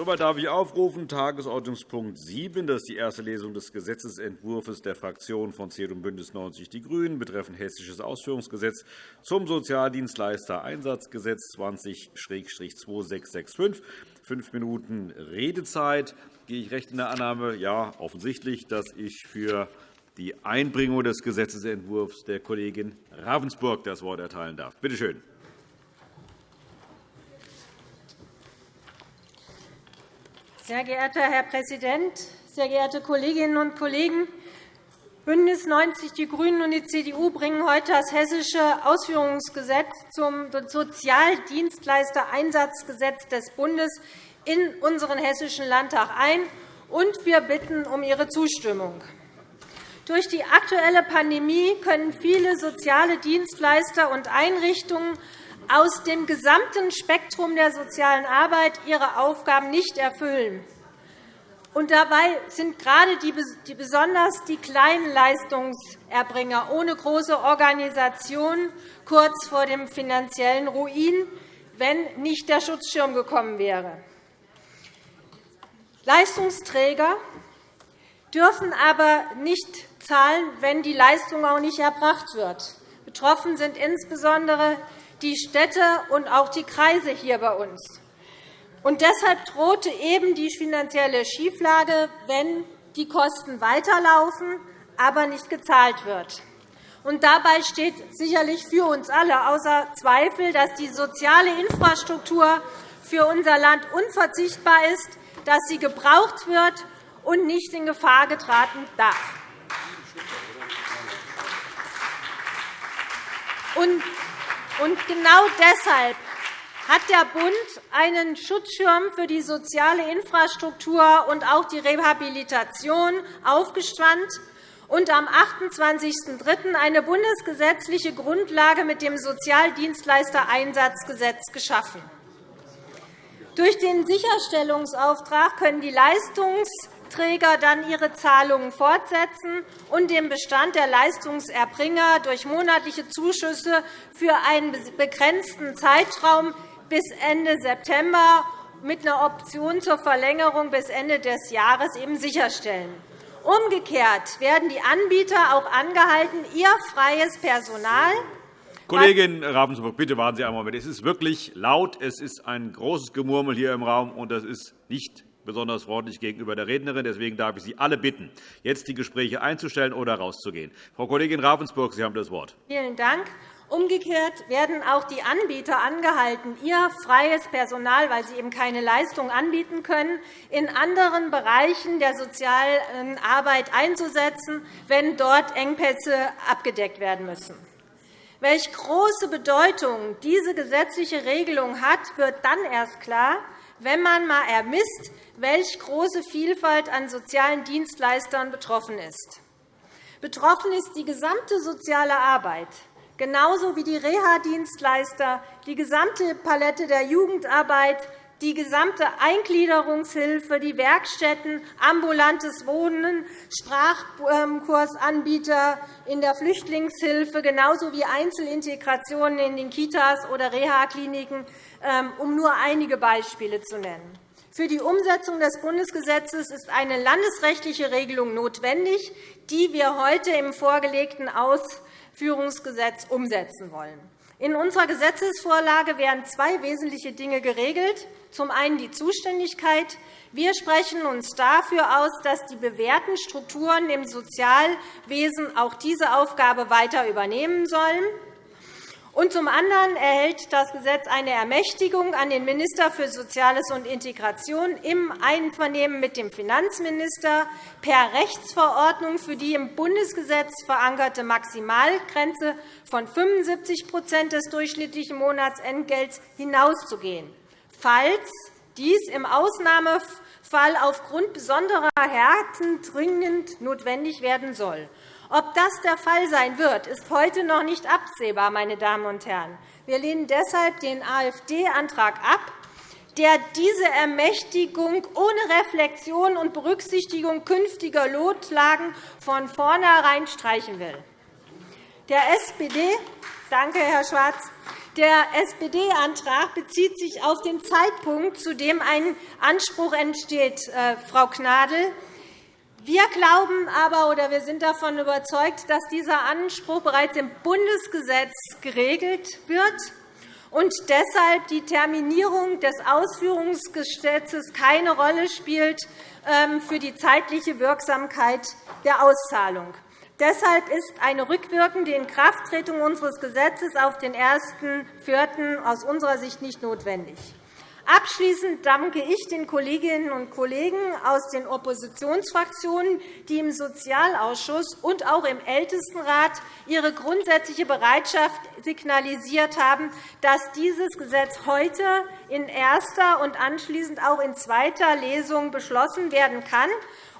Soweit darf ich aufrufen. Tagesordnungspunkt 7. Das ist die erste Lesung des Gesetzentwurfs der Fraktionen von CDU und BÜNDNIS 90 die GRÜNEN betreffend Hessisches Ausführungsgesetz zum Sozialdienstleister-Einsatzgesetz 20-2665. Fünf Minuten Redezeit. Gehe ich recht in der Annahme? Ja, offensichtlich, dass ich für die Einbringung des Gesetzentwurfs der Kollegin Ravensburg das Wort erteilen darf. Bitte schön. Sehr geehrter Herr Präsident, sehr geehrte Kolleginnen und Kollegen! BÜNDNIS 90 die GRÜNEN und die CDU bringen heute das Hessische Ausführungsgesetz zum Sozialdienstleistereinsatzgesetz des Bundes in unseren Hessischen Landtag ein, und wir bitten um Ihre Zustimmung. Durch die aktuelle Pandemie können viele soziale Dienstleister und Einrichtungen aus dem gesamten Spektrum der sozialen Arbeit ihre Aufgaben nicht erfüllen. Und dabei sind gerade die, besonders die kleinen Leistungserbringer ohne große Organisation kurz vor dem finanziellen Ruin, wenn nicht der Schutzschirm gekommen wäre. Leistungsträger dürfen aber nicht zahlen, wenn die Leistung auch nicht erbracht wird. Betroffen sind insbesondere die Städte und auch die Kreise hier bei uns. Und deshalb drohte eben die finanzielle Schieflage, wenn die Kosten weiterlaufen, aber nicht gezahlt wird. Und dabei steht sicherlich für uns alle außer Zweifel, dass die soziale Infrastruktur für unser Land unverzichtbar ist, dass sie gebraucht wird und nicht in Gefahr geraten darf. Und genau deshalb hat der Bund einen Schutzschirm für die soziale Infrastruktur und auch die Rehabilitation aufgespannt und am 28.03. eine bundesgesetzliche Grundlage mit dem Sozialdienstleistereinsatzgesetz geschaffen. Durch den Sicherstellungsauftrag können die Leistungs- Träger dann ihre Zahlungen fortsetzen und den Bestand der Leistungserbringer durch monatliche Zuschüsse für einen begrenzten Zeitraum bis Ende September mit einer Option zur Verlängerung bis Ende des Jahres eben sicherstellen. Umgekehrt werden die Anbieter auch angehalten, ihr freies Personal Kollegin Ravensburg, bitte warten Sie einen Moment. Es ist wirklich laut. Es ist ein großes Gemurmel hier im Raum, und das ist nicht besonders freundlich gegenüber der Rednerin. Deswegen darf ich Sie alle bitten, jetzt die Gespräche einzustellen oder rauszugehen. Frau Kollegin Ravensburg, Sie haben das Wort. Vielen Dank. Umgekehrt werden auch die Anbieter angehalten, ihr freies Personal, weil sie eben keine Leistung anbieten können, in anderen Bereichen der sozialen Arbeit einzusetzen, wenn dort Engpässe abgedeckt werden müssen. Welche große Bedeutung diese gesetzliche Regelung hat, wird dann erst klar, wenn man einmal ermisst, welche große Vielfalt an sozialen Dienstleistern betroffen ist. Betroffen ist die gesamte soziale Arbeit, genauso wie die Reha-Dienstleister, die gesamte Palette der Jugendarbeit, die gesamte Eingliederungshilfe, die Werkstätten, ambulantes Wohnen, Sprachkursanbieter in der Flüchtlingshilfe, genauso wie Einzelintegrationen in den Kitas oder Reha-Kliniken, um nur einige Beispiele zu nennen. Für die Umsetzung des Bundesgesetzes ist eine landesrechtliche Regelung notwendig, die wir heute im vorgelegten Ausführungsgesetz umsetzen wollen. In unserer Gesetzesvorlage werden zwei wesentliche Dinge geregelt. Zum einen die Zuständigkeit. Wir sprechen uns dafür aus, dass die bewährten Strukturen im Sozialwesen auch diese Aufgabe weiter übernehmen sollen. Und zum anderen erhält das Gesetz eine Ermächtigung an den Minister für Soziales und Integration im Einvernehmen mit dem Finanzminister per Rechtsverordnung für die im Bundesgesetz verankerte Maximalgrenze von 75% des durchschnittlichen Monatsentgelts hinauszugehen, falls dies im Ausnahmefall aufgrund besonderer Härten dringend notwendig werden soll. Ob das der Fall sein wird, ist heute noch nicht absehbar. Meine Damen und Herren. Wir lehnen deshalb den AfD-Antrag ab, der diese Ermächtigung ohne Reflexion und Berücksichtigung künftiger Notlagen von vornherein streichen will. Der SPD, danke, Herr Schwarz, Der SPD-Antrag bezieht sich auf den Zeitpunkt, zu dem ein Anspruch entsteht, äh, Frau Gnadl. Wir glauben aber oder wir sind davon überzeugt, dass dieser Anspruch bereits im Bundesgesetz geregelt wird und deshalb die Terminierung des Ausführungsgesetzes keine Rolle spielt ähm, für die zeitliche Wirksamkeit der Auszahlung. Deshalb ist eine rückwirkende Inkrafttretung unseres Gesetzes auf den 1.4. aus unserer Sicht nicht notwendig. Abschließend danke ich den Kolleginnen und Kollegen aus den Oppositionsfraktionen, die im Sozialausschuss und auch im Ältestenrat ihre grundsätzliche Bereitschaft signalisiert haben, dass dieses Gesetz heute in erster und anschließend auch in zweiter Lesung beschlossen werden kann,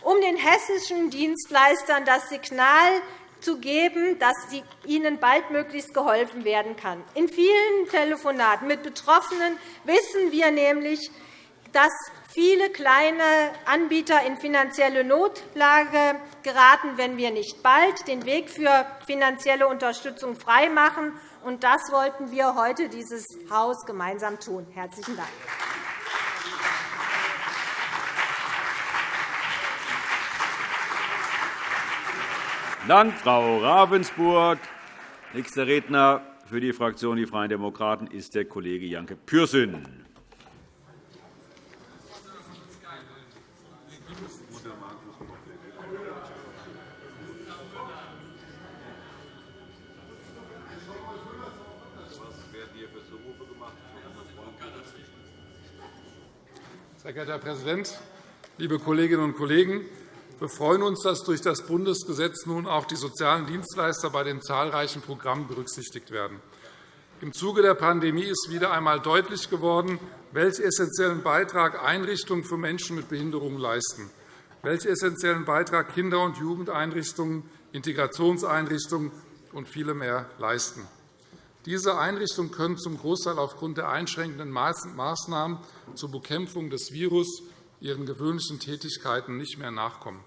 um den hessischen Dienstleistern das Signal zu geben, dass ihnen baldmöglichst geholfen werden kann. In vielen Telefonaten mit Betroffenen wissen wir nämlich, dass viele kleine Anbieter in finanzielle Notlage geraten, wenn wir nicht bald den Weg für finanzielle Unterstützung freimachen. Und das wollten wir heute dieses Haus gemeinsam tun. – Herzlichen Dank. Dank, Frau Ravensburg. Nächster Redner für die Fraktion Die Freien Demokraten ist der Kollege Janke Pürsün. Sehr geehrter Herr Präsident, liebe Kolleginnen und Kollegen! Wir freuen uns, dass durch das Bundesgesetz nun auch die sozialen Dienstleister bei den zahlreichen Programmen berücksichtigt werden. Im Zuge der Pandemie ist wieder einmal deutlich geworden, welchen essentiellen Beitrag Einrichtungen für Menschen mit Behinderungen leisten, welchen essentiellen Beitrag Kinder- und Jugendeinrichtungen, Integrationseinrichtungen und viele mehr leisten. Diese Einrichtungen können zum Großteil aufgrund der einschränkenden Maßnahmen zur Bekämpfung des Virus ihren gewöhnlichen Tätigkeiten nicht mehr nachkommen.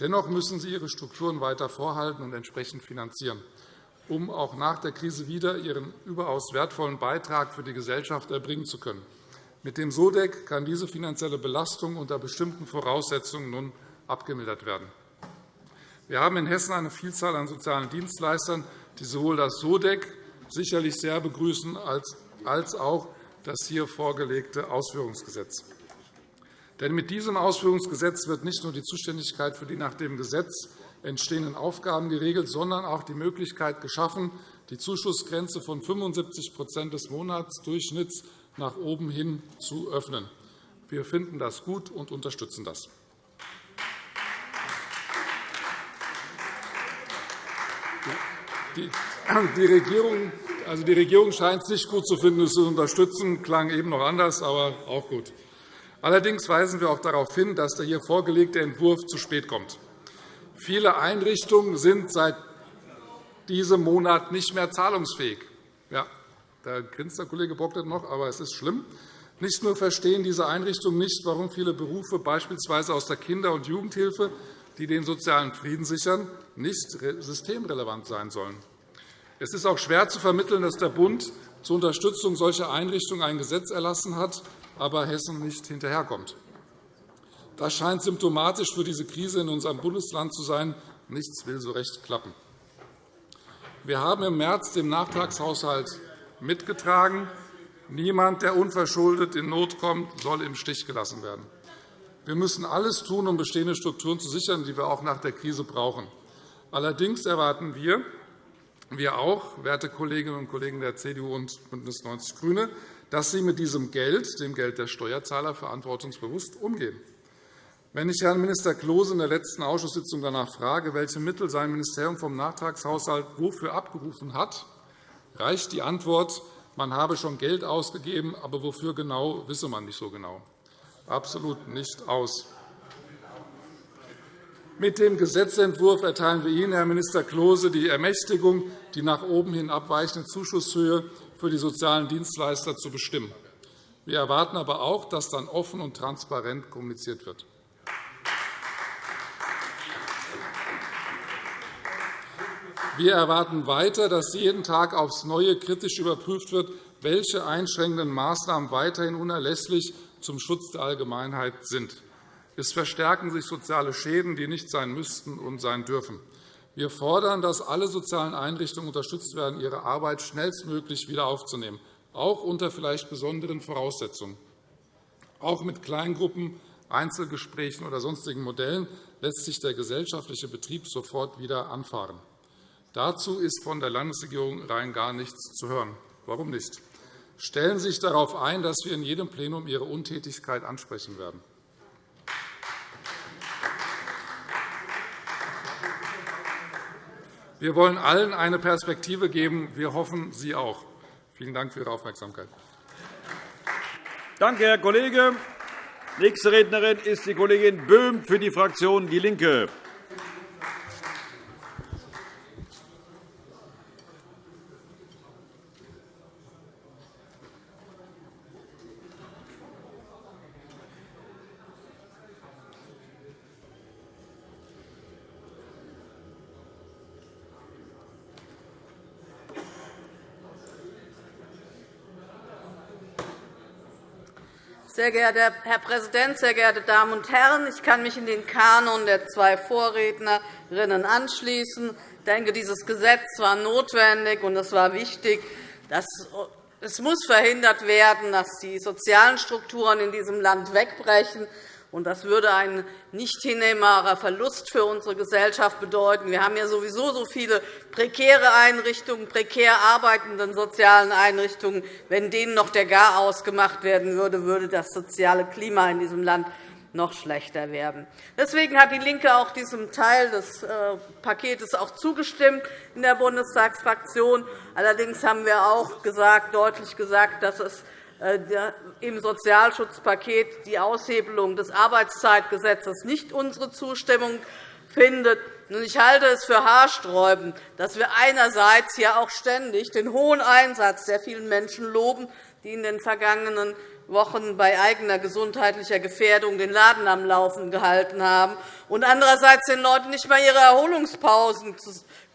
Dennoch müssen sie ihre Strukturen weiter vorhalten und entsprechend finanzieren, um auch nach der Krise wieder ihren überaus wertvollen Beitrag für die Gesellschaft erbringen zu können. Mit dem SODEC kann diese finanzielle Belastung unter bestimmten Voraussetzungen nun abgemildert werden. Wir haben in Hessen eine Vielzahl an sozialen Dienstleistern, die sowohl das SODEC sicherlich sehr begrüßen als auch das hier vorgelegte Ausführungsgesetz. Denn mit diesem Ausführungsgesetz wird nicht nur die Zuständigkeit für die nach dem Gesetz entstehenden Aufgaben geregelt, sondern auch die Möglichkeit geschaffen, die Zuschussgrenze von 75% des Monatsdurchschnitts nach oben hin zu öffnen. Wir finden das gut und unterstützen das. Die Regierung, also die Regierung scheint es nicht gut zu finden, es zu unterstützen. Klang eben noch anders, aber auch gut. Allerdings weisen wir auch darauf hin, dass der hier vorgelegte Entwurf zu spät kommt. Viele Einrichtungen sind seit diesem Monat nicht mehr zahlungsfähig. Ja, da grinst der Kollege Bocklet noch, aber es ist schlimm. Nicht nur verstehen diese Einrichtungen nicht, warum viele Berufe beispielsweise aus der Kinder- und Jugendhilfe, die den sozialen Frieden sichern, nicht systemrelevant sein sollen. Es ist auch schwer zu vermitteln, dass der Bund zur Unterstützung solcher Einrichtungen ein Gesetz erlassen hat, aber Hessen nicht hinterherkommt. Das scheint symptomatisch für diese Krise in unserem Bundesland zu sein. Nichts will so recht klappen. Wir haben im März den Nachtragshaushalt mitgetragen. Niemand, der unverschuldet in Not kommt, soll im Stich gelassen werden. Wir müssen alles tun, um bestehende Strukturen zu sichern, die wir auch nach der Krise brauchen. Allerdings erwarten wir, wir auch, werte Kolleginnen und Kollegen der CDU und BÜNDNIS 90 die GRÜNE, dass Sie mit diesem Geld, dem Geld der Steuerzahler, verantwortungsbewusst umgehen. Wenn ich Herrn Minister Klose in der letzten Ausschusssitzung danach frage, welche Mittel sein Ministerium vom Nachtragshaushalt wofür abgerufen hat, reicht die Antwort, man habe schon Geld ausgegeben, aber wofür genau, wisse man nicht so genau. Absolut nicht aus. Mit dem Gesetzentwurf erteilen wir Ihnen, Herr Minister Klose, die Ermächtigung, die nach oben hin abweichende Zuschusshöhe für die sozialen Dienstleister zu bestimmen. Wir erwarten aber auch, dass dann offen und transparent kommuniziert wird. Wir erwarten weiter, dass jeden Tag aufs Neue kritisch überprüft wird, welche einschränkenden Maßnahmen weiterhin unerlässlich zum Schutz der Allgemeinheit sind. Es verstärken sich soziale Schäden, die nicht sein müssten und sein dürfen. Wir fordern, dass alle sozialen Einrichtungen unterstützt werden, ihre Arbeit schnellstmöglich wieder aufzunehmen, auch unter vielleicht besonderen Voraussetzungen. Auch mit Kleingruppen, Einzelgesprächen oder sonstigen Modellen lässt sich der gesellschaftliche Betrieb sofort wieder anfahren. Dazu ist von der Landesregierung rein gar nichts zu hören. Warum nicht? Stellen Sie sich darauf ein, dass wir in jedem Plenum Ihre Untätigkeit ansprechen werden. Wir wollen allen eine Perspektive geben. Wir hoffen, Sie auch. Vielen Dank für Ihre Aufmerksamkeit. Danke, Herr Kollege. Nächste Rednerin ist die Kollegin Böhm für die Fraktion DIE LINKE. Sehr geehrter Herr Präsident, sehr geehrte Damen und Herren! Ich kann mich in den Kanon der zwei Vorrednerinnen anschließen. Ich denke, dieses Gesetz war notwendig und es war wichtig. Es muss verhindert werden, dass die sozialen Strukturen in diesem Land wegbrechen. Das würde ein nicht hinnehmbarer Verlust für unsere Gesellschaft bedeuten. Wir haben ja sowieso so viele prekäre Einrichtungen, prekär arbeitende sozialen Einrichtungen. Wenn denen noch der Garaus gemacht werden würde, würde das soziale Klima in diesem Land noch schlechter werden. Deswegen hat DIE LINKE auch diesem Teil des äh, Paketes auch zugestimmt in der Bundestagsfraktion. Allerdings haben wir auch gesagt, deutlich gesagt, dass es im Sozialschutzpaket die Aushebelung des Arbeitszeitgesetzes nicht unsere Zustimmung findet. Ich halte es für haarsträubend, dass wir einerseits hier auch ständig den hohen Einsatz der vielen Menschen loben, die in den vergangenen Wochen bei eigener gesundheitlicher Gefährdung den Laden am Laufen gehalten haben, und andererseits den Leuten nicht einmal ihre Erholungspausen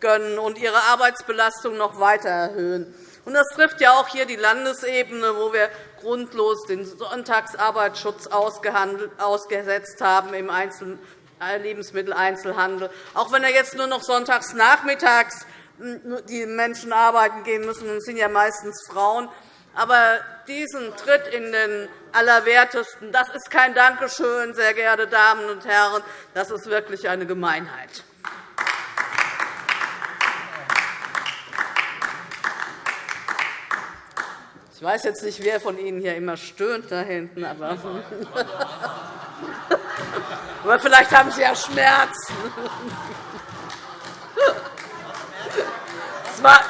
gönnen und ihre Arbeitsbelastung noch weiter erhöhen. Das trifft ja auch hier die Landesebene, wo wir grundlos den Sonntagsarbeitsschutz ausgesetzt haben im äh, Lebensmitteleinzelhandel. Auch wenn er jetzt nur noch sonntags nachmittags hm, die Menschen arbeiten gehen müssen, das sind ja meistens Frauen. Aber diesen Tritt in den Allerwertesten, das ist kein Dankeschön, sehr geehrte Damen und Herren, das ist wirklich eine Gemeinheit. Ich weiß jetzt nicht, wer von Ihnen hier immer stöhnt da hinten, aber, aber vielleicht haben Sie ja Schmerzen.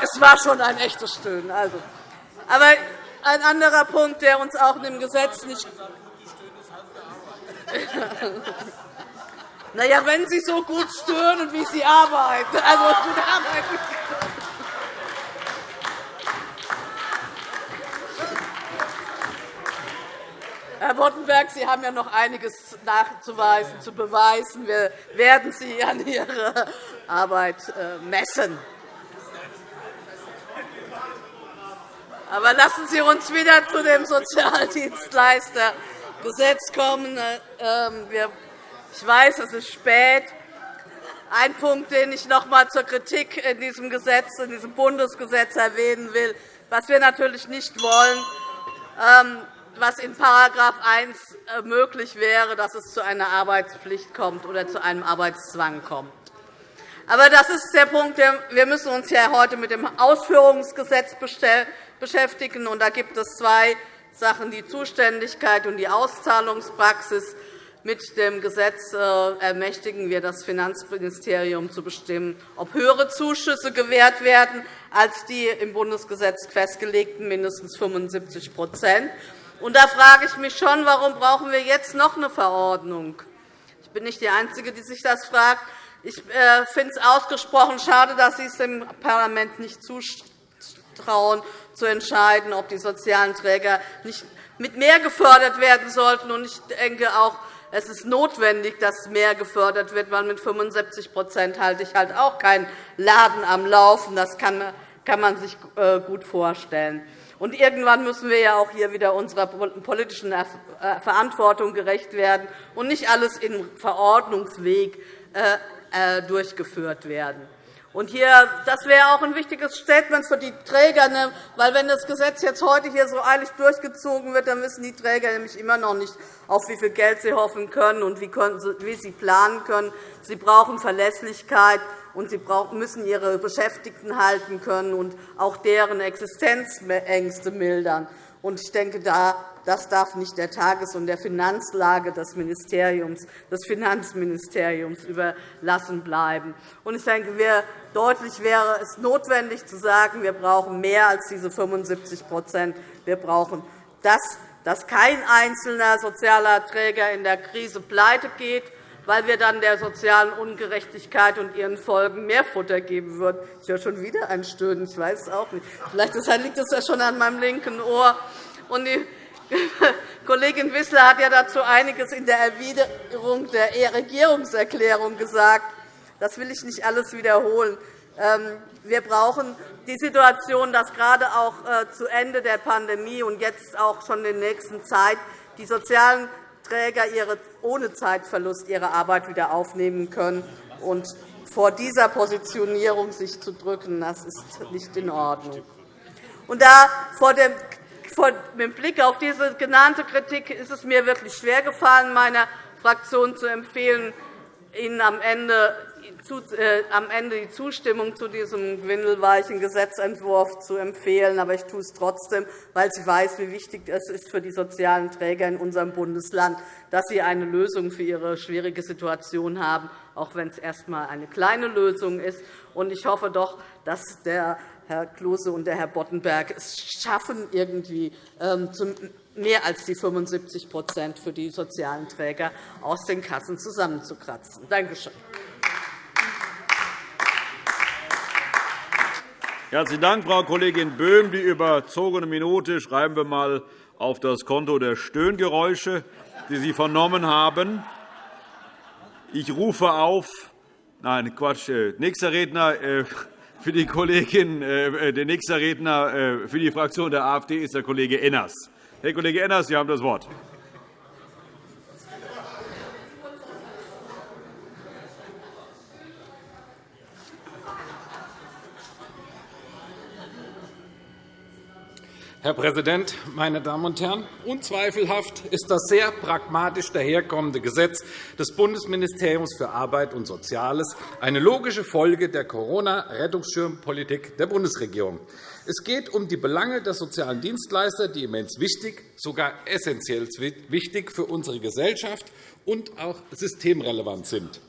Es war schon ein echtes Stöhnen. Also. Aber ein anderer Punkt, der uns auch in dem Gesetz nicht na ja, wenn Sie so gut stöhnen, wie Sie arbeiten. Also, gut arbeiten. Herr Boddenberg, Sie haben ja noch einiges nachzuweisen, zu beweisen. Wir werden Sie an Ihrer Arbeit äh, messen. Aber lassen Sie uns wieder zu dem Sozialdienstleistergesetz kommen. Ähm, ich weiß, es ist spät. Ein Punkt, den ich noch einmal zur Kritik in diesem Gesetz, in diesem Bundesgesetz erwähnen will, was wir natürlich nicht wollen, ähm, was in § 1 äh, möglich wäre, dass es zu einer Arbeitspflicht kommt oder zu einem Arbeitszwang kommt. Aber das ist der Punkt. Wir müssen uns ja heute mit dem Ausführungsgesetz beschäftigen. Und da gibt es zwei Sachen, die Zuständigkeit und die Auszahlungspraxis. Mit dem Gesetz äh, ermächtigen wir das Finanzministerium zu bestimmen, ob höhere Zuschüsse gewährt werden als die im Bundesgesetz festgelegten mindestens 75 und da frage ich mich schon, warum brauchen wir jetzt noch eine Verordnung? Ich bin nicht die Einzige, die sich das fragt. Ich äh, finde es ausgesprochen schade, dass Sie es dem Parlament nicht zutrauen, zu entscheiden, ob die sozialen Träger nicht mit mehr gefördert werden sollten. Ich denke auch, es ist notwendig, dass mehr gefördert wird, weil mit 75 halte ich halt auch keinen Laden am Laufen. Das kann man sich äh, gut vorstellen. Und irgendwann müssen wir ja auch hier wieder unserer politischen äh, Verantwortung gerecht werden und nicht alles im Verordnungsweg äh, äh, durchgeführt werden. Und hier, das wäre auch ein wichtiges Statement für die Träger, ne, weil wenn das Gesetz jetzt heute hier so eilig durchgezogen wird, dann wissen die Träger nämlich immer noch nicht, auf wie viel Geld sie hoffen können und wie sie planen können. Sie brauchen Verlässlichkeit und sie müssen ihre Beschäftigten halten können und auch deren Existenzängste mildern. Ich denke, das darf nicht der Tages- und der Finanzlage des, Ministeriums, des Finanzministeriums überlassen bleiben. Ich denke, deutlich wäre es notwendig zu sagen, wir brauchen mehr als diese 75% Wir brauchen das, dass kein einzelner sozialer Träger in der Krise pleite geht, weil wir dann der sozialen Ungerechtigkeit und ihren Folgen mehr Futter geben würden. Ich höre schon wieder ein Stöhnen. Ich weiß es auch nicht. Vielleicht liegt es ja schon an meinem linken Ohr. Und die Kollegin Wissler hat ja dazu einiges in der Erwiderung der Regierungserklärung gesagt. Das will ich nicht alles wiederholen. Ähm, wir brauchen die Situation, dass gerade auch äh, zu Ende der Pandemie und jetzt auch schon in der nächsten Zeit die sozialen Träger ohne Zeitverlust ihre Arbeit wieder aufnehmen können. Und vor dieser Positionierung sich zu drücken, das ist nicht in Ordnung. Und da vor dem mit Blick auf diese genannte Kritik ist es mir wirklich schwer gefallen, meiner Fraktion zu empfehlen, Ihnen am Ende am Ende die Zustimmung zu diesem windelweichen Gesetzentwurf zu empfehlen. Aber ich tue es trotzdem, weil ich weiß, wie wichtig es ist für die sozialen Träger in unserem Bundesland, dass sie eine Lösung für ihre schwierige Situation haben, auch wenn es erst einmal eine kleine Lösung ist. Ich hoffe doch, dass der Herr Klose und der Herr Boddenberg es schaffen, irgendwie ähm, mehr als die 75% für die sozialen Träger aus den Kassen zusammenzukratzen. Danke schön. Herzlichen Dank, Frau Kollegin Böhm. Die überzogene Minute schreiben wir einmal auf das Konto der Stöhngeräusche, die Sie vernommen haben. Ich rufe auf. Nein, Quatsch. Äh, nächster Redner äh, für die Kollegin, äh, der nächste Redner für die Fraktion der AfD ist der Kollege Enners. Herr Kollege Enners, Sie haben das Wort. Herr Präsident, meine Damen und Herren! Unzweifelhaft ist das sehr pragmatisch daherkommende Gesetz des Bundesministeriums für Arbeit und Soziales eine logische Folge der Corona-Rettungsschirmpolitik der Bundesregierung. Es geht um die Belange der sozialen Dienstleister, die immens wichtig, sogar essentiell wichtig für unsere Gesellschaft und auch systemrelevant sind.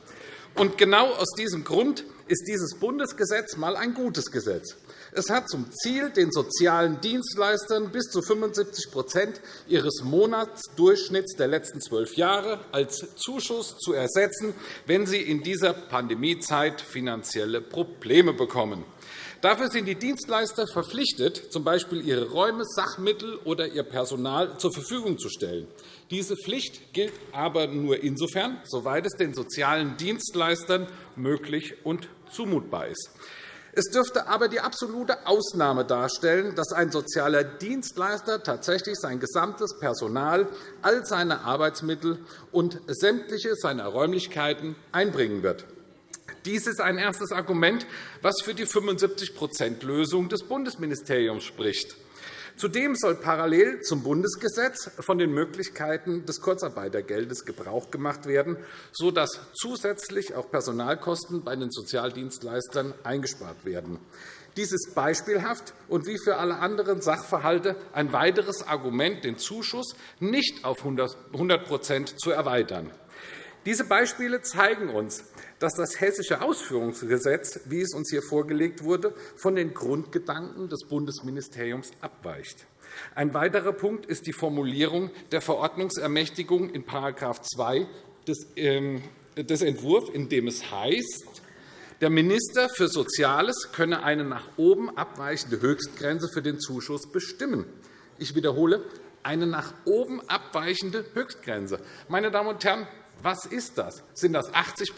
Und genau aus diesem Grund ist dieses Bundesgesetz einmal ein gutes Gesetz. Es hat zum Ziel, den sozialen Dienstleistern bis zu 75% ihres Monatsdurchschnitts der letzten zwölf Jahre als Zuschuss zu ersetzen, wenn sie in dieser Pandemiezeit finanzielle Probleme bekommen. Dafür sind die Dienstleister verpflichtet, z. B. ihre Räume, Sachmittel oder ihr Personal zur Verfügung zu stellen. Diese Pflicht gilt aber nur insofern, soweit es den sozialen Dienstleistern möglich und zumutbar ist. Es dürfte aber die absolute Ausnahme darstellen, dass ein sozialer Dienstleister tatsächlich sein gesamtes Personal, all seine Arbeitsmittel und sämtliche seiner Räumlichkeiten einbringen wird. Dies ist ein erstes Argument, das für die 75-%-Lösung des Bundesministeriums spricht. Zudem soll parallel zum Bundesgesetz von den Möglichkeiten des Kurzarbeitergeldes Gebrauch gemacht werden, sodass zusätzlich auch Personalkosten bei den Sozialdienstleistern eingespart werden. Dies ist beispielhaft und wie für alle anderen Sachverhalte ein weiteres Argument, den Zuschuss nicht auf 100% zu erweitern. Diese Beispiele zeigen uns, dass das Hessische Ausführungsgesetz, wie es uns hier vorgelegt wurde, von den Grundgedanken des Bundesministeriums abweicht. Ein weiterer Punkt ist die Formulierung der Verordnungsermächtigung in § 2 ähm, des Entwurfs, in dem es heißt, der Minister für Soziales könne eine nach oben abweichende Höchstgrenze für den Zuschuss bestimmen. Ich wiederhole, eine nach oben abweichende Höchstgrenze. Meine Damen und Herren, was ist das? Sind das 80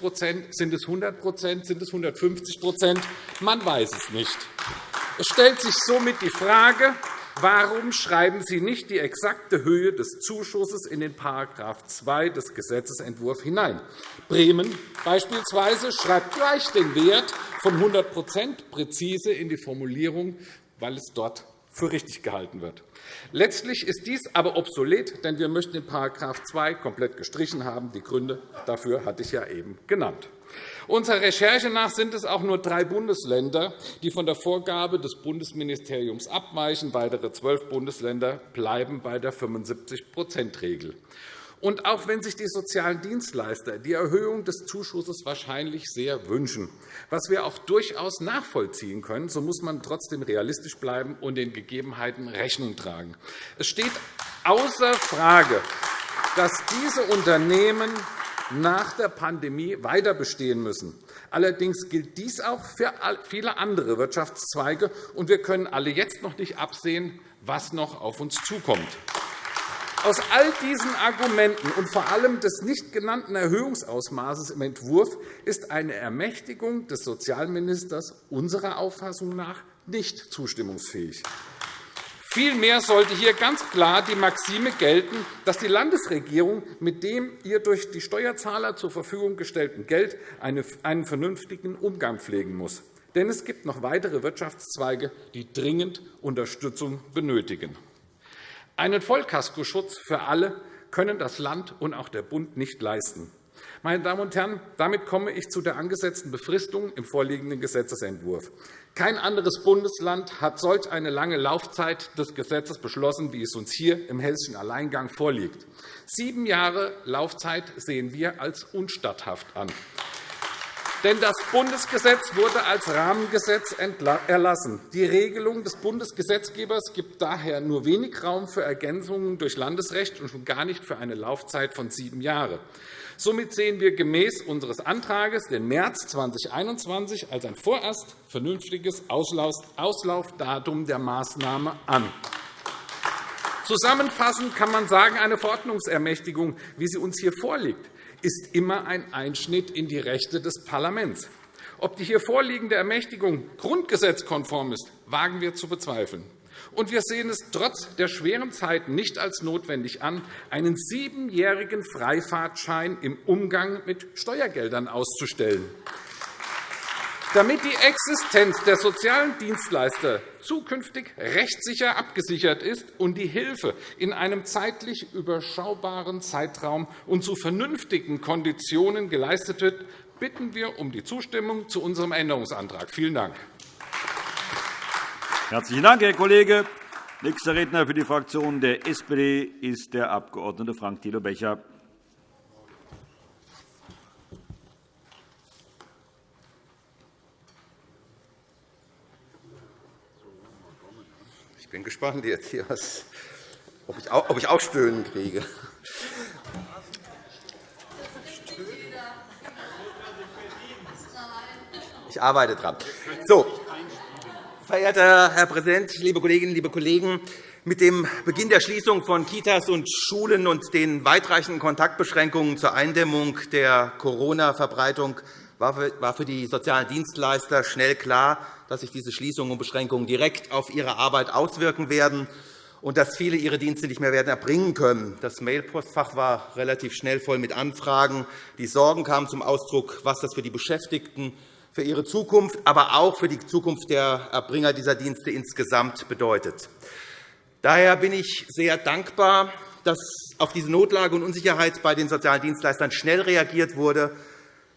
Sind es 100 Sind es 150% Man weiß es nicht. Es stellt sich somit die Frage, Warum schreiben Sie nicht die exakte Höhe des Zuschusses in den § 2 des Gesetzentwurfs hinein? Bremen beispielsweise schreibt gleich den Wert von 100% präzise in die Formulierung, weil es dort für richtig gehalten wird. Letztlich ist dies aber obsolet, denn wir möchten den § 2 komplett gestrichen haben. Die Gründe dafür hatte ich ja eben genannt. Unserer Recherche nach sind es auch nur drei Bundesländer, die von der Vorgabe des Bundesministeriums abweichen. Weitere zwölf Bundesländer bleiben bei der 75-%-Regel. Und auch wenn sich die sozialen Dienstleister die Erhöhung des Zuschusses wahrscheinlich sehr wünschen, was wir auch durchaus nachvollziehen können, so muss man trotzdem realistisch bleiben und den Gegebenheiten Rechnung tragen. Es steht außer Frage, dass diese Unternehmen nach der Pandemie weiter bestehen müssen. Allerdings gilt dies auch für viele andere Wirtschaftszweige, und wir können alle jetzt noch nicht absehen, was noch auf uns zukommt. Aus all diesen Argumenten und vor allem des nicht genannten Erhöhungsausmaßes im Entwurf ist eine Ermächtigung des Sozialministers unserer Auffassung nach nicht zustimmungsfähig. Vielmehr sollte hier ganz klar die Maxime gelten, dass die Landesregierung mit dem ihr durch die Steuerzahler zur Verfügung gestellten Geld einen vernünftigen Umgang pflegen muss. Denn es gibt noch weitere Wirtschaftszweige, die dringend Unterstützung benötigen. Einen Vollkaskoschutz für alle können das Land und auch der Bund nicht leisten. Meine Damen und Herren, damit komme ich zu der angesetzten Befristung im vorliegenden Gesetzentwurf. Kein anderes Bundesland hat solch eine lange Laufzeit des Gesetzes beschlossen, wie es uns hier im hessischen Alleingang vorliegt. Sieben Jahre Laufzeit sehen wir als unstatthaft an. Denn das Bundesgesetz wurde als Rahmengesetz erlassen. Die Regelung des Bundesgesetzgebers gibt daher nur wenig Raum für Ergänzungen durch Landesrecht und schon gar nicht für eine Laufzeit von sieben Jahren. Somit sehen wir gemäß unseres Antrags den März 2021 als ein vorerst vernünftiges Auslaufdatum der Maßnahme an. Zusammenfassend kann man sagen, eine Verordnungsermächtigung, wie sie uns hier vorliegt, ist immer ein Einschnitt in die Rechte des Parlaments. Ob die hier vorliegende Ermächtigung grundgesetzkonform ist, wagen wir zu bezweifeln. Und wir sehen es trotz der schweren Zeiten nicht als notwendig an, einen siebenjährigen Freifahrtschein im Umgang mit Steuergeldern auszustellen. Damit die Existenz der sozialen Dienstleister zukünftig rechtssicher abgesichert ist und die Hilfe in einem zeitlich überschaubaren Zeitraum und zu vernünftigen Konditionen geleistet wird, bitten wir um die Zustimmung zu unserem Änderungsantrag. Vielen Dank. Herzlichen Dank, Herr Kollege. Nächster Redner für die Fraktion der SPD ist der Abg. Frank Thilo Becher. Bin gespannt jetzt hier, was, ob, ich auch, ob ich auch Stöhnen kriege. Ich arbeite dran. So, verehrter Herr Präsident, liebe Kolleginnen, liebe Kollegen! Mit dem Beginn der Schließung von Kitas und Schulen und den weitreichenden Kontaktbeschränkungen zur Eindämmung der Corona-Verbreitung war für die sozialen Dienstleister schnell klar, dass sich diese Schließungen und Beschränkungen direkt auf ihre Arbeit auswirken werden und dass viele ihre Dienste nicht mehr werden erbringen können. Das Mailpostfach war relativ schnell voll mit Anfragen. Die Sorgen kamen zum Ausdruck, was das für die Beschäftigten, für ihre Zukunft, aber auch für die Zukunft der Erbringer dieser Dienste insgesamt bedeutet. Daher bin ich sehr dankbar, dass auf diese Notlage und Unsicherheit bei den sozialen Dienstleistern schnell reagiert wurde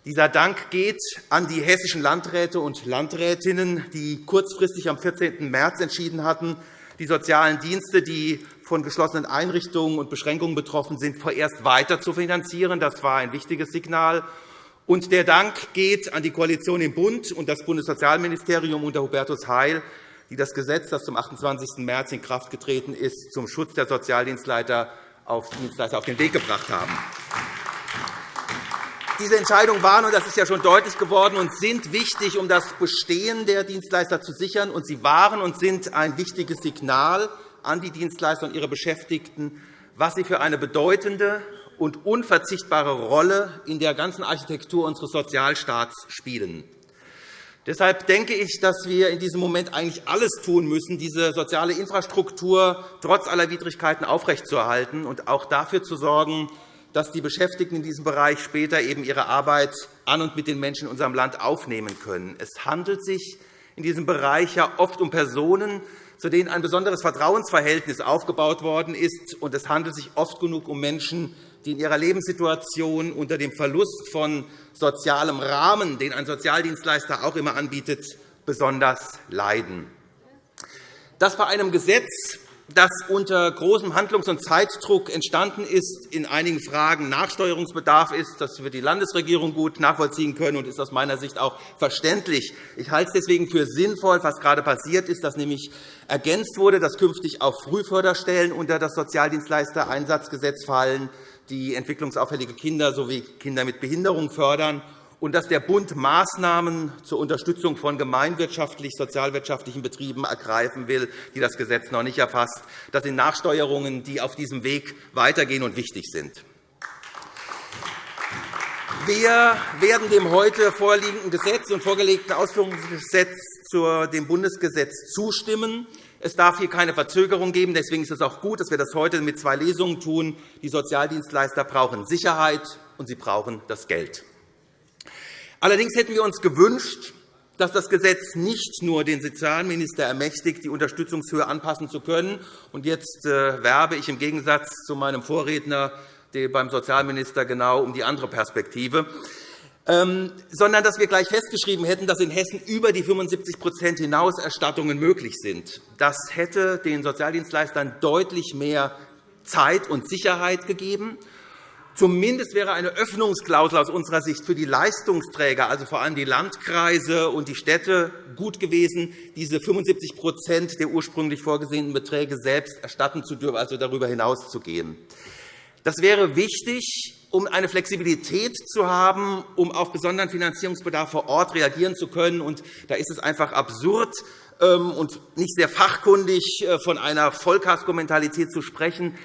dieser Dank geht an die hessischen Landräte und Landrätinnen, die kurzfristig am 14. März entschieden hatten, die sozialen Dienste, die von geschlossenen Einrichtungen und Beschränkungen betroffen sind, vorerst weiter zu finanzieren. Das war ein wichtiges Signal. Und der Dank geht an die Koalition im Bund und das Bundessozialministerium unter Hubertus Heil, die das Gesetz, das zum 28. März in Kraft getreten ist, zum Schutz der Sozialdienstleister auf den Weg gebracht haben. Diese Entscheidungen waren, und das ist ja schon deutlich geworden, und sind wichtig, um das Bestehen der Dienstleister zu sichern. Und sie waren und sind ein wichtiges Signal an die Dienstleister und ihre Beschäftigten, was sie für eine bedeutende und unverzichtbare Rolle in der ganzen Architektur unseres Sozialstaats spielen. Deshalb denke ich, dass wir in diesem Moment eigentlich alles tun müssen, diese soziale Infrastruktur trotz aller Widrigkeiten aufrechtzuerhalten und auch dafür zu sorgen, dass die Beschäftigten in diesem Bereich später eben ihre Arbeit an und mit den Menschen in unserem Land aufnehmen können. Es handelt sich in diesem Bereich ja oft um Personen, zu denen ein besonderes Vertrauensverhältnis aufgebaut worden ist. Und es handelt sich oft genug um Menschen, die in ihrer Lebenssituation unter dem Verlust von sozialem Rahmen, den ein Sozialdienstleister auch immer anbietet, besonders leiden. Dass bei einem Gesetz, das unter großem Handlungs- und Zeitdruck entstanden ist, in einigen Fragen Nachsteuerungsbedarf ist. Das wird die Landesregierung gut nachvollziehen können und ist aus meiner Sicht auch verständlich. Ich halte es deswegen für sinnvoll, was gerade passiert ist, dass nämlich ergänzt wurde, dass künftig auch Frühförderstellen unter das Sozialdienstleistereinsatzgesetz fallen die entwicklungsauffällige Kinder sowie Kinder mit Behinderung fördern und dass der Bund Maßnahmen zur Unterstützung von gemeinwirtschaftlich-sozialwirtschaftlichen Betrieben ergreifen will, die das Gesetz noch nicht erfasst. Das sind Nachsteuerungen, die auf diesem Weg weitergehen und wichtig sind. Wir werden dem heute vorliegenden Gesetz und vorgelegten Ausführungsgesetz zu dem Bundesgesetz zustimmen. Es darf hier keine Verzögerung geben. Deswegen ist es auch gut, dass wir das heute mit zwei Lesungen tun. Die Sozialdienstleister brauchen Sicherheit, und sie brauchen das Geld. Allerdings hätten wir uns gewünscht, dass das Gesetz nicht nur den Sozialminister ermächtigt, die Unterstützungshöhe anpassen zu können. Und jetzt äh, werbe ich im Gegensatz zu meinem Vorredner beim Sozialminister genau um die andere Perspektive. Ähm, sondern dass wir gleich festgeschrieben hätten, dass in Hessen über die 75 hinaus Erstattungen möglich sind. Das hätte den Sozialdienstleistern deutlich mehr Zeit und Sicherheit gegeben. Zumindest wäre eine Öffnungsklausel aus unserer Sicht für die Leistungsträger, also vor allem die Landkreise und die Städte, gut gewesen, diese 75% der ursprünglich vorgesehenen Beträge selbst erstatten zu dürfen, also darüber hinauszugehen. Das wäre wichtig, um eine Flexibilität zu haben, um auf besonderen Finanzierungsbedarf vor Ort reagieren zu können. Und da ist es einfach absurd ähm, und nicht sehr fachkundig, äh, von einer Vollkasko-Mentalität zu sprechen.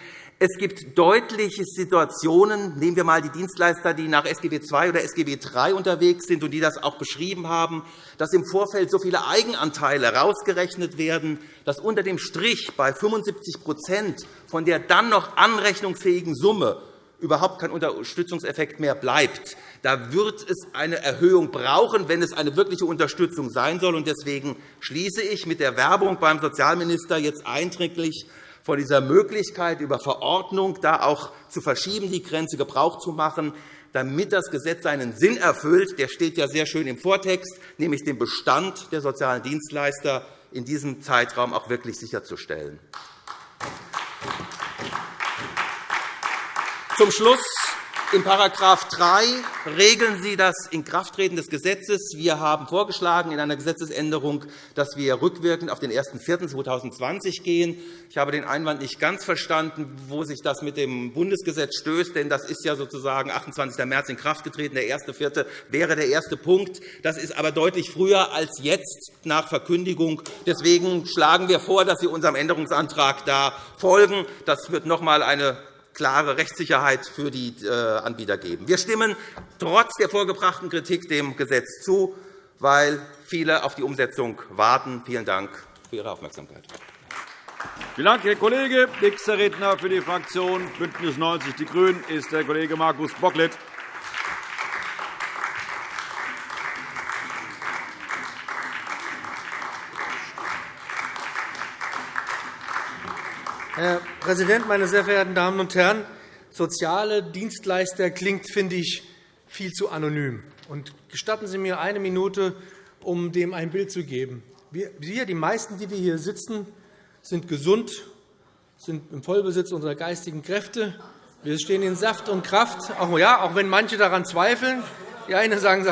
Es gibt deutliche Situationen, nehmen wir einmal die Dienstleister, die nach SGB II oder SGB III unterwegs sind und die das auch beschrieben haben, dass im Vorfeld so viele Eigenanteile herausgerechnet werden, dass unter dem Strich bei 75% von der dann noch anrechnungsfähigen Summe überhaupt kein Unterstützungseffekt mehr bleibt. Da wird es eine Erhöhung brauchen, wenn es eine wirkliche Unterstützung sein soll. Deswegen schließe ich mit der Werbung beim Sozialminister jetzt einträglich von dieser Möglichkeit, über Verordnung da auch zu verschieben, die Grenze Gebrauch zu machen, damit das Gesetz seinen Sinn erfüllt. Der steht ja sehr schön im Vortext, nämlich den Bestand der sozialen Dienstleister in diesem Zeitraum auch wirklich sicherzustellen. Zum Schluss in § 3 regeln Sie das Inkrafttreten des Gesetzes. Wir haben vorgeschlagen in einer Gesetzesänderung, dass wir rückwirkend auf den 01.04.2020 gehen. Ich habe den Einwand nicht ganz verstanden, wo sich das mit dem Bundesgesetz stößt. Denn das ist ja sozusagen 28. März in Kraft getreten. Der 1.04. wäre der erste Punkt. Das ist aber deutlich früher als jetzt nach Verkündigung. Deswegen schlagen wir vor, dass Sie unserem Änderungsantrag da folgen. Das wird noch einmal eine klare Rechtssicherheit für die äh, Anbieter geben. Wir stimmen trotz der vorgebrachten Kritik dem Gesetz zu, weil viele auf die Umsetzung warten. Vielen Dank für Ihre Aufmerksamkeit. Vielen Dank, Herr Kollege. Nächster Redner für die Fraktion BÜNDNIS 90 die GRÜNEN ist der Kollege Markus Bocklet. Herr Präsident, meine sehr verehrten Damen und Herren! Soziale Dienstleister klingt, finde ich, viel zu anonym. Und gestatten Sie mir eine Minute, um dem ein Bild zu geben. Wir, die meisten, die wir hier sitzen, sind gesund, sind im Vollbesitz unserer geistigen Kräfte. Wir stehen in Saft und Kraft, auch, ja, auch wenn manche daran zweifeln. Die einen sagen,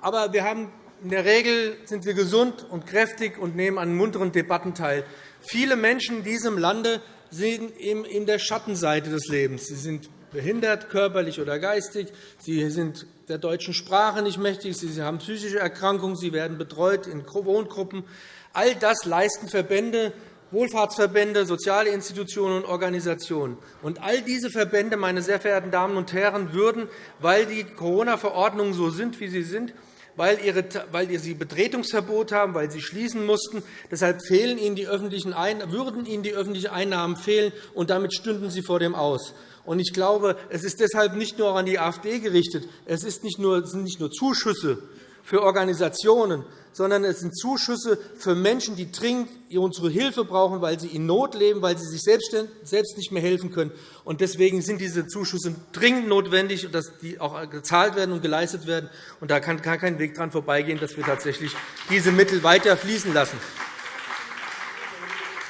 aber wir haben, in der Regel sind wir gesund und kräftig und nehmen an munteren Debatten teil. Viele Menschen in diesem Lande sind in der Schattenseite des Lebens. Sie sind behindert, körperlich oder geistig. Sie sind der deutschen Sprache nicht mächtig. Sie haben psychische Erkrankungen. Sie werden betreut in Wohngruppen. All das leisten Verbände, Wohlfahrtsverbände, soziale Institutionen und Organisationen. Und all diese Verbände, meine sehr verehrten Damen und Herren, würden, weil die Corona-Verordnungen so sind, wie sie sind, weil, sie Betretungsverbot haben, weil sie schließen mussten. Deshalb fehlen ihnen die öffentlichen würden ihnen die öffentlichen Einnahmen fehlen, und damit stünden sie vor dem Aus. Ich glaube, es ist deshalb nicht nur an die AfD gerichtet. Es sind nicht nur Zuschüsse für Organisationen, sondern es sind Zuschüsse für Menschen, die dringend unsere Hilfe brauchen, weil sie in Not leben, weil sie sich selbst nicht mehr helfen können. Deswegen sind diese Zuschüsse dringend notwendig, dass die auch gezahlt werden und geleistet werden. Da kann kein Weg daran vorbeigehen, dass wir tatsächlich diese Mittel weiter fließen lassen.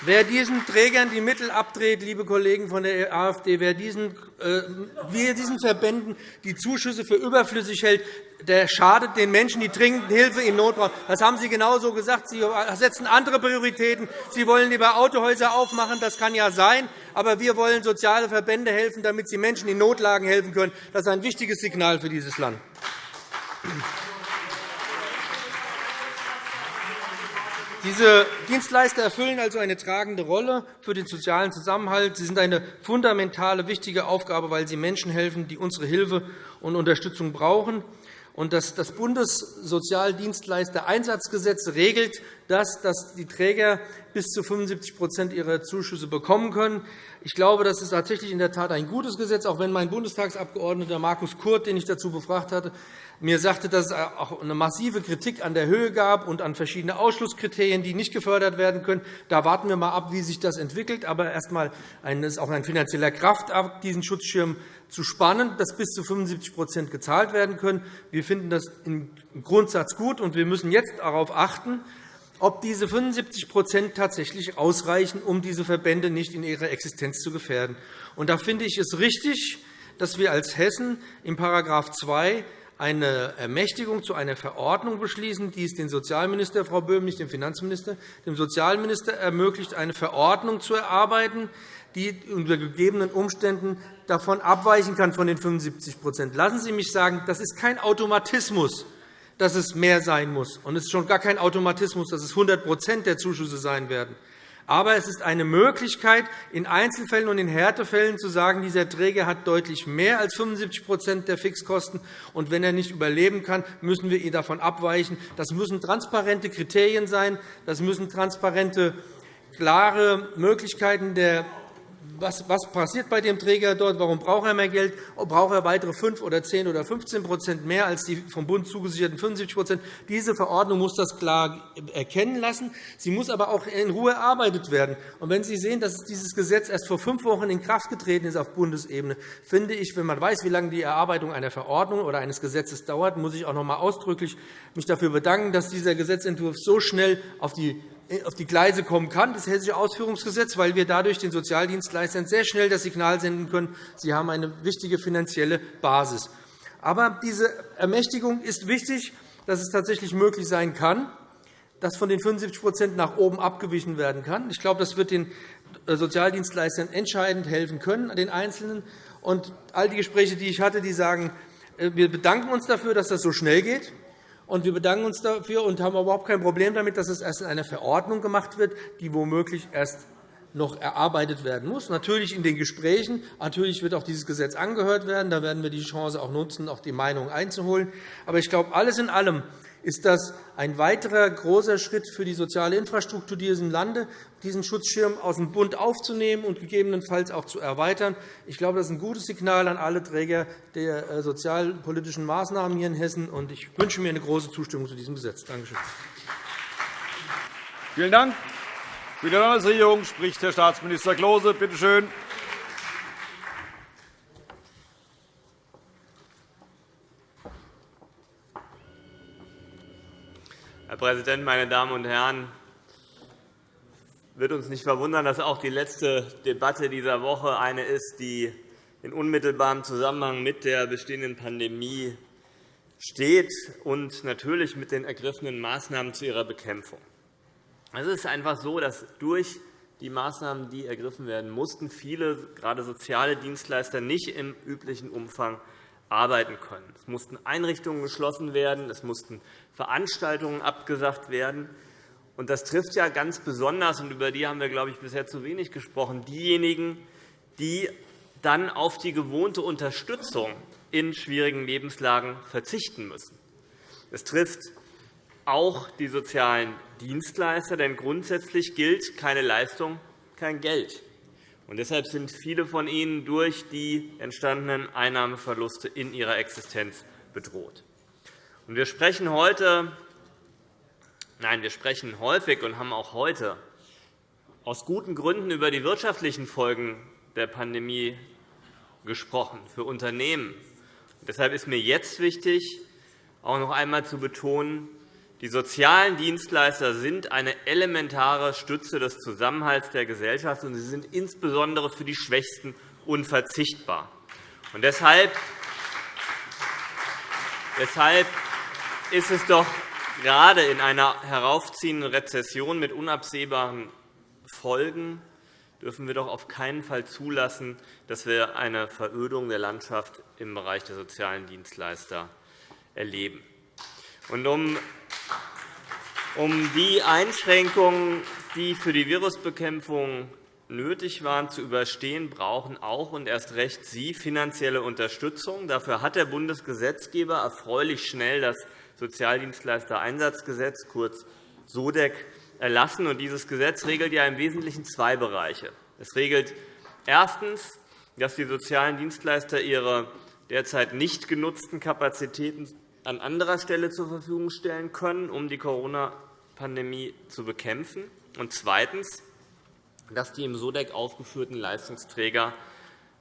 Wer diesen Trägern die Mittel abdreht, liebe Kollegen von der AfD, wer diesen, äh, wer diesen Verbänden die Zuschüsse für überflüssig hält, der schadet den Menschen, die dringend Hilfe in Not brauchen. Das haben Sie genauso gesagt. Sie setzen andere Prioritäten. Sie wollen lieber Autohäuser aufmachen. Das kann ja sein. Aber wir wollen soziale Verbände helfen, damit sie Menschen in Notlagen helfen können. Das ist ein wichtiges Signal für dieses Land. Diese Dienstleister erfüllen also eine tragende Rolle für den sozialen Zusammenhalt. Sie sind eine fundamentale, wichtige Aufgabe, weil sie Menschen helfen, die unsere Hilfe und Unterstützung brauchen. Das Bundessozialdienstleister-Einsatzgesetz regelt das, dass die Träger bis zu 75% ihrer Zuschüsse bekommen können. Ich glaube, das ist tatsächlich in der Tat ein gutes Gesetz, auch wenn mein Bundestagsabgeordneter Markus Kurt, den ich dazu befragt hatte, mir sagte, dass es auch eine massive Kritik an der Höhe gab und an verschiedene Ausschlusskriterien, die nicht gefördert werden können. Da warten wir einmal ab, wie sich das entwickelt. Aber erst einmal ist auch ein finanzieller Kraftakt, diesen Schutzschirm zu spannen, dass bis zu 75% gezahlt werden können. Wir finden das im Grundsatz gut, und wir müssen jetzt darauf achten, ob diese 75% tatsächlich ausreichen, um diese Verbände nicht in ihrer Existenz zu gefährden. Und da finde ich es richtig, dass wir als Hessen in § 2 eine Ermächtigung zu einer Verordnung beschließen, die es den Sozialminister, Frau Böhm, nicht dem Finanzminister, dem Sozialminister ermöglicht, eine Verordnung zu erarbeiten, die unter gegebenen Umständen davon abweichen kann von den 75% Lassen Sie mich sagen, das ist kein Automatismus, dass es mehr sein muss. Und es ist schon gar kein Automatismus, dass es 100% der Zuschüsse sein werden. Aber es ist eine Möglichkeit, in Einzelfällen und in Härtefällen zu sagen, dieser Träger hat deutlich mehr als 75% der Fixkosten. Und wenn er nicht überleben kann, müssen wir ihn davon abweichen. Das müssen transparente Kriterien sein. Das müssen transparente, klare Möglichkeiten der was, was passiert bei dem Träger dort? Warum braucht er mehr Geld? Braucht er weitere 5 oder 10 oder 15% mehr als die vom Bund zugesicherten 75% Diese Verordnung muss das klar erkennen lassen. Sie muss aber auch in Ruhe erarbeitet werden. Und wenn Sie sehen, dass dieses Gesetz erst vor fünf Wochen in Kraft getreten ist auf Bundesebene, finde ich, wenn man weiß, wie lange die Erarbeitung einer Verordnung oder eines Gesetzes dauert, muss ich auch noch einmal ausdrücklich mich dafür bedanken, dass dieser Gesetzentwurf so schnell auf die auf die Gleise kommen kann, das Hessische Ausführungsgesetz, weil wir dadurch den Sozialdienstleistern sehr schnell das Signal senden können, sie haben eine wichtige finanzielle Basis. Aber diese Ermächtigung ist wichtig, dass es tatsächlich möglich sein kann, dass von den 75% nach oben abgewichen werden kann. Ich glaube, das wird den Sozialdienstleistern entscheidend helfen können, den Einzelnen. Und all die Gespräche, die ich hatte, die sagen, äh, wir bedanken uns dafür, dass das so schnell geht. Und wir bedanken uns dafür und haben überhaupt kein Problem damit, dass es erst in einer Verordnung gemacht wird, die womöglich erst noch erarbeitet werden muss. Natürlich in den Gesprächen. Natürlich wird auch dieses Gesetz angehört werden. Da werden wir die Chance auch nutzen, auch die Meinung einzuholen. Aber ich glaube, alles in allem ist das ein weiterer großer Schritt für die soziale Infrastruktur dieses Landes, diesen Schutzschirm aus dem Bund aufzunehmen und gegebenenfalls auch zu erweitern. Ich glaube, das ist ein gutes Signal an alle Träger der äh, sozialpolitischen Maßnahmen hier in Hessen. und Ich wünsche mir eine große Zustimmung zu diesem Gesetz. Danke schön. Vielen Dank. Für die Landesregierung spricht Herr Staatsminister Klose. Bitte schön. Herr Präsident, meine Damen und Herren! Es wird uns nicht verwundern, dass auch die letzte Debatte dieser Woche eine ist, die in unmittelbarem Zusammenhang mit der bestehenden Pandemie steht und natürlich mit den ergriffenen Maßnahmen zu ihrer Bekämpfung. Es ist einfach so, dass durch die Maßnahmen, die ergriffen werden mussten, viele, gerade soziale Dienstleister, nicht im üblichen Umfang arbeiten können. Es mussten Einrichtungen geschlossen werden, es mussten Veranstaltungen abgesagt werden. Und das trifft ja ganz besonders, und über die haben wir, glaube ich, bisher zu wenig gesprochen, diejenigen, die dann auf die gewohnte Unterstützung in schwierigen Lebenslagen verzichten müssen. Es trifft auch die sozialen Dienstleister, denn grundsätzlich gilt keine Leistung, kein Geld. Und deshalb sind viele von ihnen durch die entstandenen Einnahmeverluste in ihrer Existenz bedroht. Wir sprechen heute, nein, wir sprechen häufig und haben auch heute aus guten Gründen über die wirtschaftlichen Folgen der Pandemie gesprochen für Unternehmen. Deshalb ist mir jetzt wichtig, auch noch einmal zu betonen, die sozialen Dienstleister sind eine elementare Stütze des Zusammenhalts der Gesellschaft, und sie sind insbesondere für die Schwächsten unverzichtbar. Und deshalb ist es doch gerade in einer heraufziehenden Rezession mit unabsehbaren Folgen dürfen wir doch auf keinen Fall zulassen, dass wir eine Verödung der Landschaft im Bereich der sozialen Dienstleister erleben. Und um um die Einschränkungen, die für die Virusbekämpfung nötig waren, zu überstehen, brauchen auch und erst recht Sie finanzielle Unterstützung. Dafür hat der Bundesgesetzgeber erfreulich schnell das Sozialdienstleistereinsatzgesetz, kurz SODEC, erlassen. Dieses Gesetz regelt ja im Wesentlichen zwei Bereiche. Es regelt erstens, dass die sozialen Dienstleister ihre derzeit nicht genutzten Kapazitäten an anderer Stelle zur Verfügung stellen können, um die Corona-Pandemie zu bekämpfen. Und zweitens, dass die im SODEC aufgeführten Leistungsträger,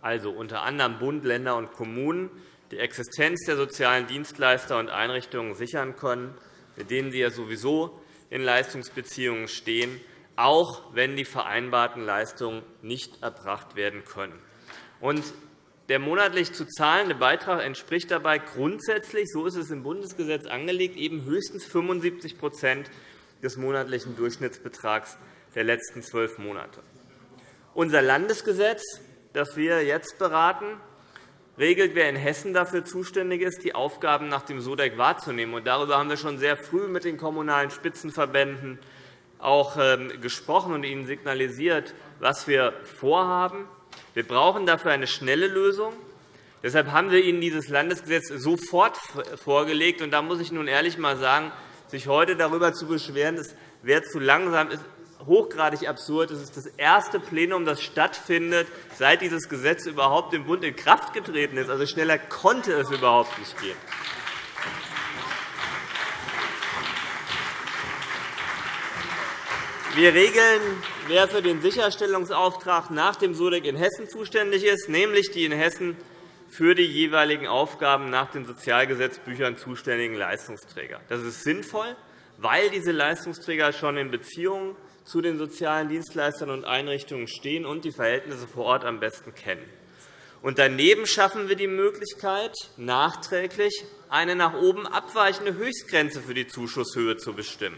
also unter anderem Bund, Länder und Kommunen, die Existenz der sozialen Dienstleister und Einrichtungen sichern können, mit denen sie ja sowieso in Leistungsbeziehungen stehen, auch wenn die vereinbarten Leistungen nicht erbracht werden können. Der monatlich zu zahlende Beitrag entspricht dabei grundsätzlich, so ist es im Bundesgesetz angelegt, eben höchstens 75% des monatlichen Durchschnittsbetrags der letzten zwölf Monate. Unser Landesgesetz, das wir jetzt beraten, regelt, wer in Hessen dafür zuständig ist, die Aufgaben nach dem SODEC wahrzunehmen. Darüber haben wir schon sehr früh mit den kommunalen Spitzenverbänden auch ähm, gesprochen und ihnen signalisiert, was wir vorhaben. Wir brauchen dafür eine schnelle Lösung. Deshalb haben wir Ihnen dieses Landesgesetz sofort vorgelegt. Da muss ich nun ehrlich einmal sagen, sich heute darüber zu beschweren, es wäre zu langsam, ist hochgradig absurd. Es ist das erste Plenum, das stattfindet, seit dieses Gesetz überhaupt im Bund in Kraft getreten ist. Also schneller konnte es überhaupt nicht gehen. Wir regeln, wer für den Sicherstellungsauftrag nach dem SUDEC in Hessen zuständig ist, nämlich die in Hessen für die jeweiligen Aufgaben nach den Sozialgesetzbüchern zuständigen Leistungsträger. Das ist sinnvoll, weil diese Leistungsträger schon in Beziehungen zu den sozialen Dienstleistern und Einrichtungen stehen und die Verhältnisse vor Ort am besten kennen. Und daneben schaffen wir die Möglichkeit, nachträglich eine nach oben abweichende Höchstgrenze für die Zuschusshöhe zu bestimmen.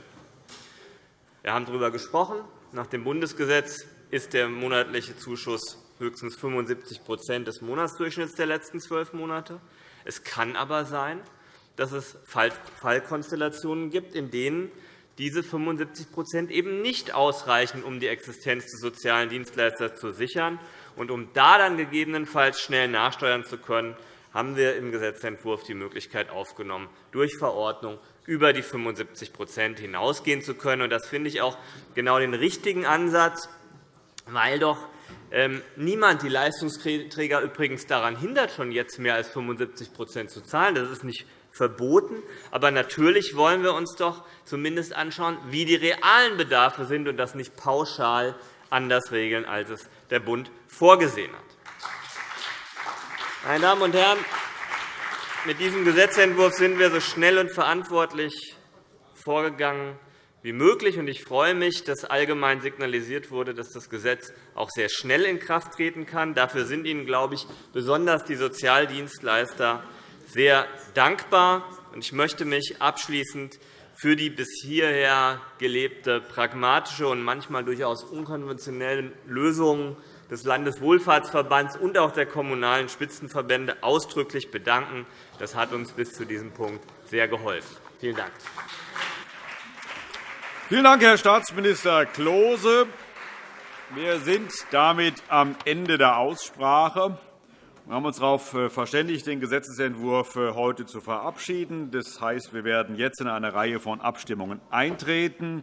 Wir haben darüber gesprochen. Nach dem Bundesgesetz ist der monatliche Zuschuss höchstens 75% des Monatsdurchschnitts der letzten zwölf Monate. Es kann aber sein, dass es Fallkonstellationen gibt, in denen diese 75% eben nicht ausreichen, um die Existenz des sozialen Dienstleisters zu sichern. Und um da dann gegebenenfalls schnell nachsteuern zu können, haben wir im Gesetzentwurf die Möglichkeit aufgenommen, durch Verordnung über die 75% hinausgehen zu können. Das finde ich auch genau den richtigen Ansatz, weil doch ähm, niemand die Leistungsträger übrigens daran hindert, schon jetzt mehr als 75% zu zahlen. Das ist nicht verboten. Aber natürlich wollen wir uns doch zumindest anschauen, wie die realen Bedarfe sind, und das nicht pauschal anders regeln, als es der Bund vorgesehen hat. Meine Damen und Herren, mit diesem Gesetzentwurf sind wir so schnell und verantwortlich vorgegangen wie möglich. Ich freue mich, dass allgemein signalisiert wurde, dass das Gesetz auch sehr schnell in Kraft treten kann. Dafür sind Ihnen, glaube ich, besonders die Sozialdienstleister sehr dankbar. Ich möchte mich abschließend für die bis hierher gelebte pragmatische und manchmal durchaus unkonventionelle Lösungen des Landeswohlfahrtsverbands und auch der Kommunalen Spitzenverbände ausdrücklich bedanken. Das hat uns bis zu diesem Punkt sehr geholfen. Vielen Dank. Vielen Dank, Herr Staatsminister Klose. Wir sind damit am Ende der Aussprache. Wir haben uns darauf äh, verständigt, den Gesetzentwurf äh, heute zu verabschieden. Das heißt, wir werden jetzt in eine Reihe von Abstimmungen eintreten.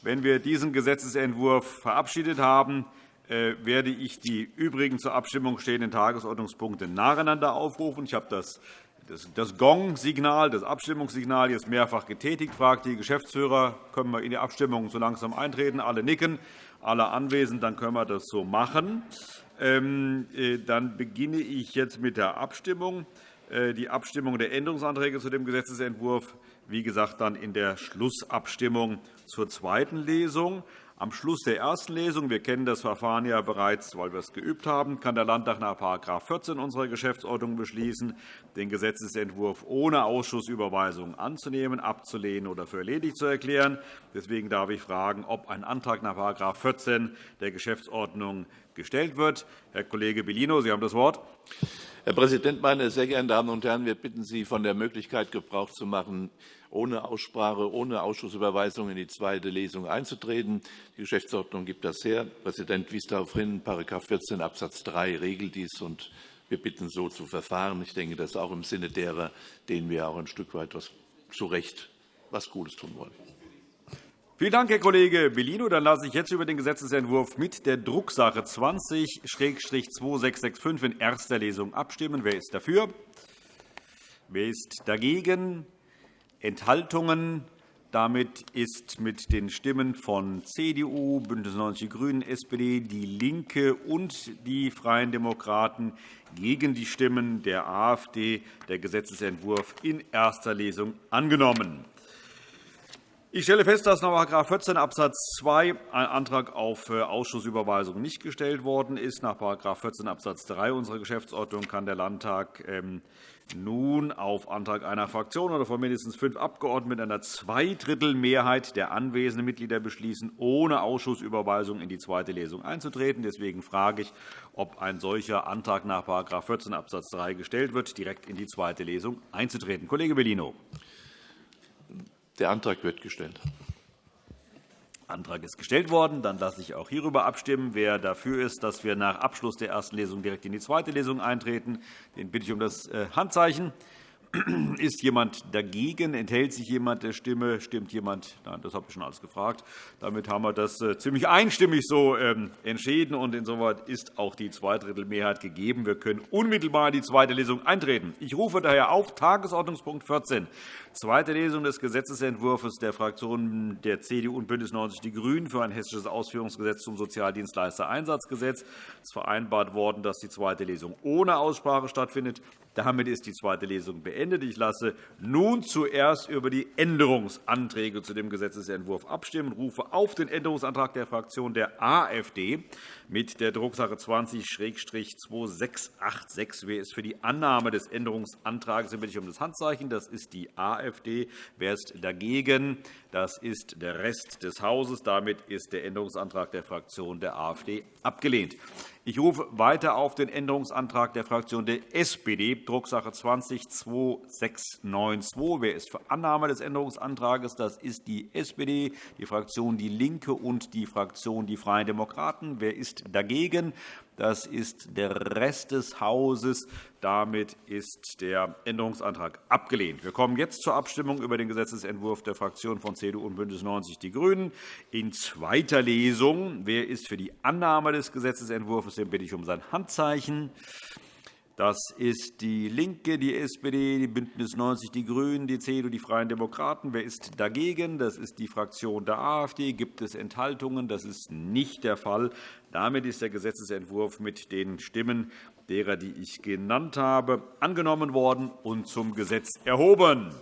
Wenn wir diesen Gesetzentwurf verabschiedet haben, äh, werde ich die übrigen zur Abstimmung stehenden Tagesordnungspunkte nacheinander aufrufen. Ich habe das das Gong-Signal, das Abstimmungssignal jetzt mehrfach getätigt. fragt die Geschäftsführer, können wir in die Abstimmung so langsam eintreten? Alle nicken, alle anwesend, dann können wir das so machen. Ähm, äh, dann beginne ich jetzt mit der Abstimmung. Äh, die Abstimmung der Änderungsanträge zu dem Gesetzentwurf, wie gesagt, dann in der Schlussabstimmung zur zweiten Lesung. Am Schluss der ersten Lesung, wir kennen das Verfahren ja bereits, weil wir es geübt haben, kann der Landtag nach § 14 unserer Geschäftsordnung beschließen, den Gesetzentwurf ohne Ausschussüberweisung anzunehmen, abzulehnen oder für erledigt zu erklären. Deswegen darf ich fragen, ob ein Antrag nach § 14 der Geschäftsordnung gestellt wird. Herr Kollege Bellino, Sie haben das Wort. Herr Präsident, meine sehr geehrten Damen und Herren! Wir bitten Sie, von der Möglichkeit Gebrauch zu machen, ohne Aussprache, ohne Ausschussüberweisung in die zweite Lesung einzutreten. Die Geschäftsordnung gibt das her. Präsident wies darauf hin, § 14 Abs. 3 regelt dies. und Wir bitten, so zu verfahren. Ich denke, das ist auch im Sinne derer, denen wir auch ein Stück weit was, zu Recht was Gutes tun wollen. Vielen Dank, Herr Kollege Bellino. Dann lasse ich jetzt über den Gesetzentwurf mit der Drucksache 20-2665 in erster Lesung abstimmen. Wer ist dafür? Wer ist dagegen? Enthaltungen? Damit ist mit den Stimmen von CDU, BÜNDNIS 90 die GRÜNEN, SPD, DIE LINKE und die Freien Demokraten gegen die Stimmen der AfD der Gesetzentwurf in erster Lesung angenommen. Ich stelle fest, dass nach § 14 Abs. 2 ein Antrag auf äh, Ausschussüberweisung nicht gestellt worden ist. Nach § 14 Abs. 3 unserer Geschäftsordnung kann der Landtag ähm, nun auf Antrag einer Fraktion oder von mindestens fünf Abgeordneten einer Zweidrittelmehrheit der anwesenden Mitglieder beschließen, ohne Ausschussüberweisung in die zweite Lesung einzutreten. Deswegen frage ich, ob ein solcher Antrag nach § 14 Abs. 3 gestellt wird, direkt in die zweite Lesung einzutreten. Kollege Bellino. Der Antrag wird gestellt. Der Antrag ist gestellt worden. Dann lasse ich auch hierüber abstimmen. Wer dafür ist, dass wir nach Abschluss der ersten Lesung direkt in die zweite Lesung eintreten, den bitte ich um das äh, Handzeichen. Ist jemand dagegen? Enthält sich jemand der Stimme? Stimmt jemand? Nein, das habe ich schon alles gefragt. Damit haben wir das äh, ziemlich einstimmig so ähm, entschieden. und Insoweit ist auch die Zweidrittelmehrheit gegeben. Wir können unmittelbar in die zweite Lesung eintreten. Ich rufe daher auf Tagesordnungspunkt 14, zweite Lesung des Gesetzentwurfs der Fraktionen der CDU und BÜNDNIS 90 die GRÜNEN für ein hessisches Ausführungsgesetz zum Sozialdienstleistereinsatzgesetz. Es ist vereinbart worden, dass die zweite Lesung ohne Aussprache stattfindet. Damit ist die zweite Lesung beendet. Ich lasse nun zuerst über die Änderungsanträge zu dem Gesetzentwurf abstimmen und rufe auf den Änderungsantrag der Fraktion der AfD mit der Drucksache 20-2686. Wer ist für die Annahme des Änderungsantrags? bitte ich um das Handzeichen. Das ist die AfD. Wer ist dagegen? Das ist der Rest des Hauses. Damit ist der Änderungsantrag der Fraktion der AfD abgelehnt. Ich rufe weiter auf den Änderungsantrag der Fraktion der SPD, Drucksache 20-2692. Wer ist für Annahme des Änderungsantrags? Das ist die SPD, die Fraktion DIE LINKE und die Fraktion Die Freien Demokraten. Wer ist dagegen? Das ist der Rest des Hauses. Damit ist der Änderungsantrag abgelehnt. Wir kommen jetzt zur Abstimmung über den Gesetzentwurf der Fraktionen von CDU und BÜNDNIS 90 die GRÜNEN in zweiter Lesung. Wer ist für die Annahme des Gesetzentwurfs? Den bitte ich um sein Handzeichen. Das ist DIE LINKE, die SPD, die BÜNDNIS 90 die GRÜNEN, die CDU, die Freien Demokraten. Wer ist dagegen? Das ist die Fraktion der AfD. Gibt es Enthaltungen? Das ist nicht der Fall. Damit ist der Gesetzentwurf mit den Stimmen derer, die ich genannt habe, angenommen worden und zum Gesetz erhoben.